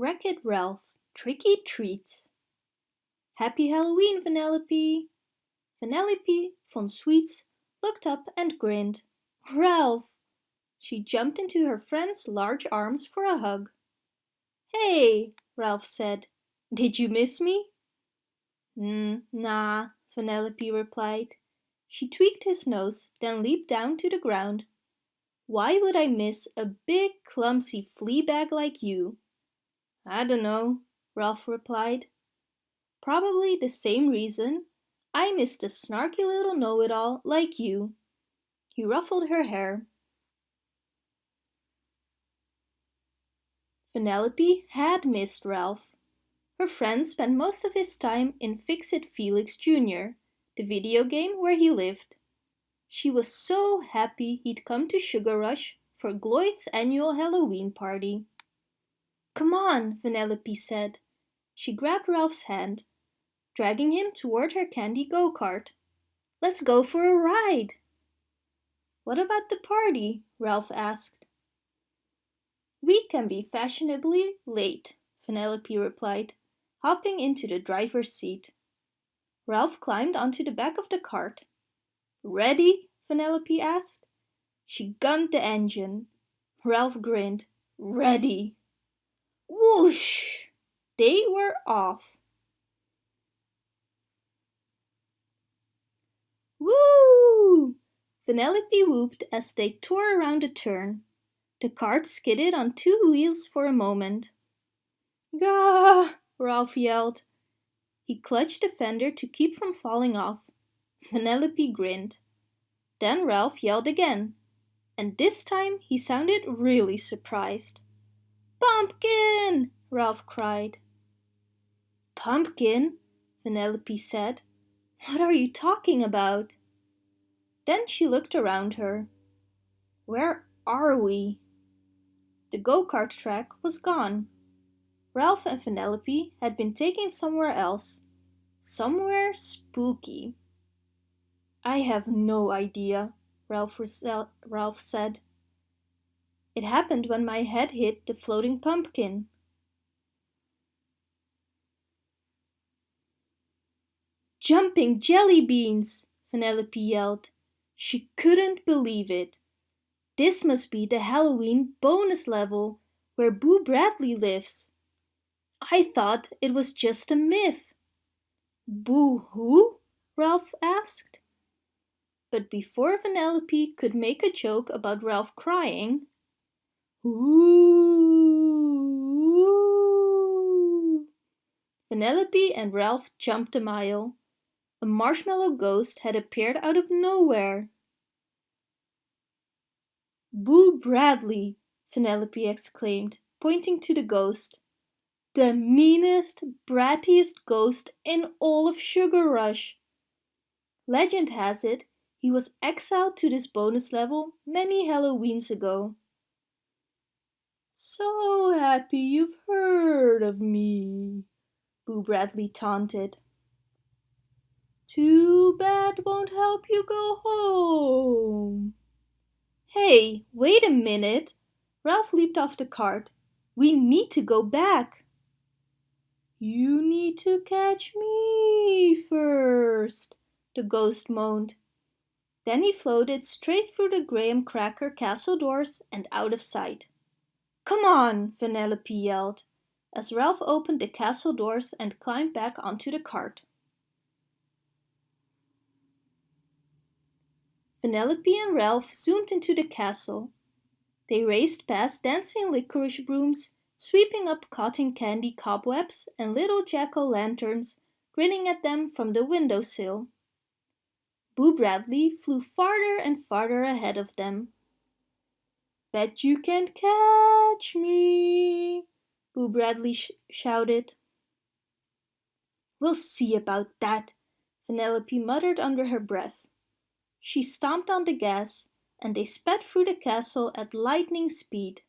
Wreck-It Ralph, Tricky Treat. Happy Halloween, Vanellope! Vanellope von Sweets looked up and grinned. Ralph! She jumped into her friend's large arms for a hug. Hey, Ralph said. Did you miss me? Mm, nah, Vanellope replied. She tweaked his nose, then leaped down to the ground. Why would I miss a big, clumsy flea bag like you? I don't know, Ralph replied. Probably the same reason I missed a snarky little know-it-all like you. He ruffled her hair. Vanellope had missed Ralph. Her friend spent most of his time in Fix-It Felix Jr., the video game where he lived. She was so happy he'd come to Sugar Rush for Gloyd's annual Halloween party. Come on, Vanellope said. She grabbed Ralph's hand, dragging him toward her candy go-kart. Let's go for a ride. What about the party? Ralph asked. We can be fashionably late, Vanellope replied, hopping into the driver's seat. Ralph climbed onto the back of the cart. Ready? Vanellope asked. She gunned the engine. Ralph grinned. Ready. Whoosh! They were off. Woo! Vanellope whooped as they tore around a turn. The cart skidded on two wheels for a moment. Gah! Ralph yelled. He clutched the fender to keep from falling off. Vanellope grinned. Then Ralph yelled again, and this time he sounded really surprised. Pumpkin! Ralph cried. Pumpkin? Vanellope said. What are you talking about? Then she looked around her. Where are we? The go-kart track was gone. Ralph and Vanellope had been taken somewhere else. Somewhere spooky. I have no idea, Ralph, Ralph said. It happened when my head hit the floating pumpkin. Jumping jelly beans! Vanellope yelled. She couldn't believe it. This must be the Halloween bonus level where Boo Bradley lives. I thought it was just a myth. Boo who? Ralph asked. But before Vanellope could make a joke about Ralph crying, Ooh! Vanellope and Ralph jumped a mile. A marshmallow ghost had appeared out of nowhere. Boo Bradley, Vanellope exclaimed, pointing to the ghost. The meanest, brattiest ghost in all of Sugar Rush. Legend has it he was exiled to this bonus level many Halloweens ago. So happy you've heard of me, Boo Bradley taunted. Too bad won't help you go home. Hey, wait a minute! Ralph leaped off the cart. We need to go back. You need to catch me first, the ghost moaned. Then he floated straight through the graham cracker castle doors and out of sight. Come on, Vanellope yelled, as Ralph opened the castle doors and climbed back onto the cart. Vanellope and Ralph zoomed into the castle. They raced past dancing licorice brooms, sweeping up cotton candy cobwebs and little jack-o'-lanterns grinning at them from the windowsill. Boo Bradley flew farther and farther ahead of them. Bet you can't catch me, Boo Bradley sh shouted. We'll see about that, Vanellope muttered under her breath. She stomped on the gas, and they sped through the castle at lightning speed.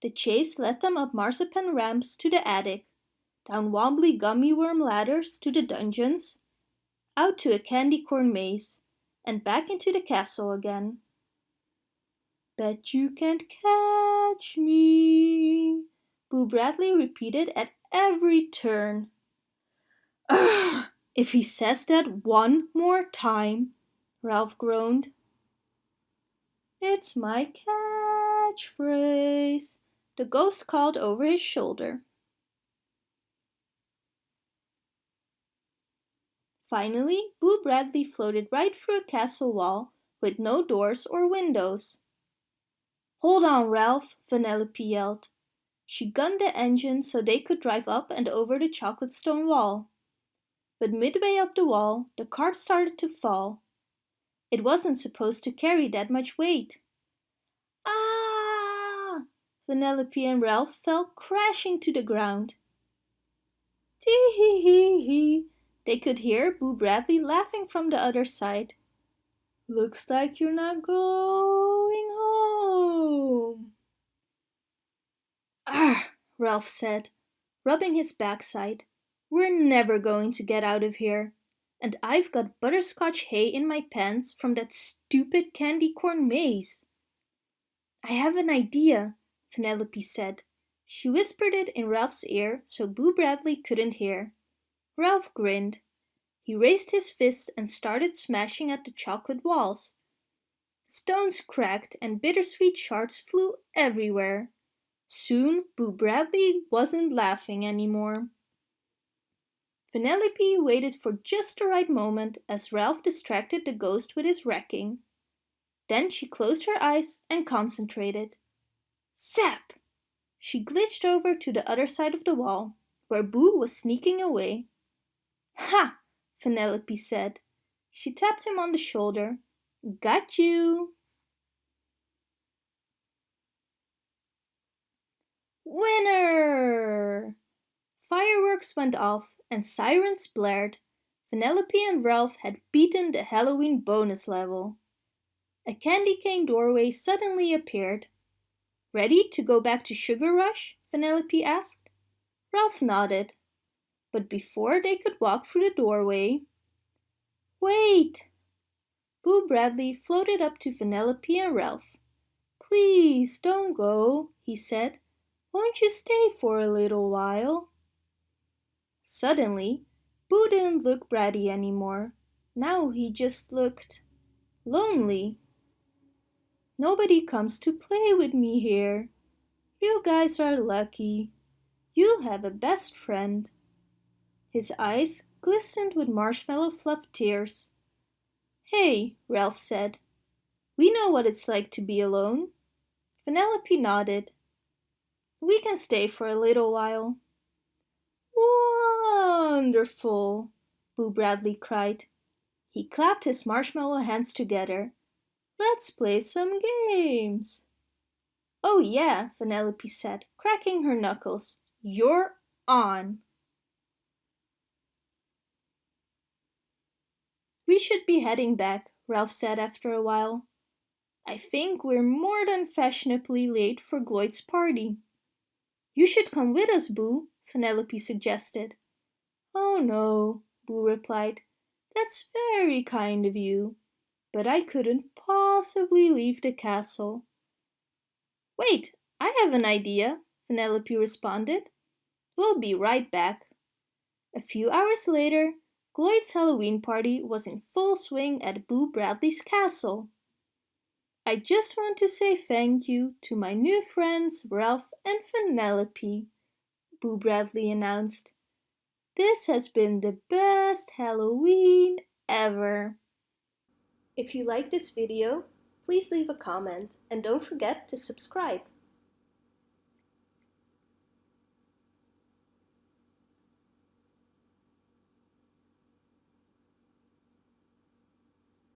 The chase led them up marzipan ramps to the attic, down wobbly gummy worm ladders to the dungeons, out to a candy corn maze, and back into the castle again. Bet you can't catch me, Boo Bradley repeated at every turn. Ugh, if he says that one more time, Ralph groaned. It's my catchphrase, the ghost called over his shoulder. Finally, Boo Bradley floated right through a castle wall with no doors or windows. Hold on, Ralph, Vanellope yelled. She gunned the engine so they could drive up and over the chocolate stone wall. But midway up the wall, the cart started to fall. It wasn't supposed to carry that much weight. Ah! Vanellope and Ralph fell crashing to the ground. Tee hee hee hee, they could hear Boo Bradley laughing from the other side. Looks like you're not going home. Arr, Ralph said, rubbing his backside. We're never going to get out of here. And I've got butterscotch hay in my pants from that stupid candy corn maze. I have an idea, Vanellope said. She whispered it in Ralph's ear so Boo Bradley couldn't hear. Ralph grinned. He raised his fist and started smashing at the chocolate walls. Stones cracked and bittersweet shards flew everywhere. Soon Boo Bradley wasn't laughing anymore. Vanellope waited for just the right moment as Ralph distracted the ghost with his wrecking. Then she closed her eyes and concentrated. Zap! She glitched over to the other side of the wall, where Boo was sneaking away. Ha! Vanellope said. She tapped him on the shoulder. Got you! Winner! Fireworks went off and sirens blared. Vanellope and Ralph had beaten the Halloween bonus level. A candy cane doorway suddenly appeared. Ready to go back to Sugar Rush? Vanellope asked. Ralph nodded but before they could walk through the doorway... Wait! Boo Bradley floated up to Vanellope and Ralph. Please don't go, he said. Won't you stay for a little while? Suddenly, Boo didn't look bratty anymore. Now he just looked lonely. Nobody comes to play with me here. You guys are lucky. You have a best friend. His eyes glistened with marshmallow fluff tears. Hey, Ralph said. We know what it's like to be alone. Vanellope nodded. We can stay for a little while. Wonderful, Boo Bradley cried. He clapped his marshmallow hands together. Let's play some games. Oh yeah, Vanellope said, cracking her knuckles. You're on. We should be heading back, Ralph said after a while. I think we're more than fashionably late for Gloyd's party. You should come with us, Boo, Vanellope suggested. Oh no, Boo replied. That's very kind of you, but I couldn't possibly leave the castle. Wait, I have an idea, Vanellope responded. We'll be right back. A few hours later, Gloyd's Halloween party was in full swing at Boo Bradley's castle. I just want to say thank you to my new friends Ralph and Vanellope, Boo Bradley announced. This has been the best Halloween ever. If you like this video, please leave a comment and don't forget to subscribe.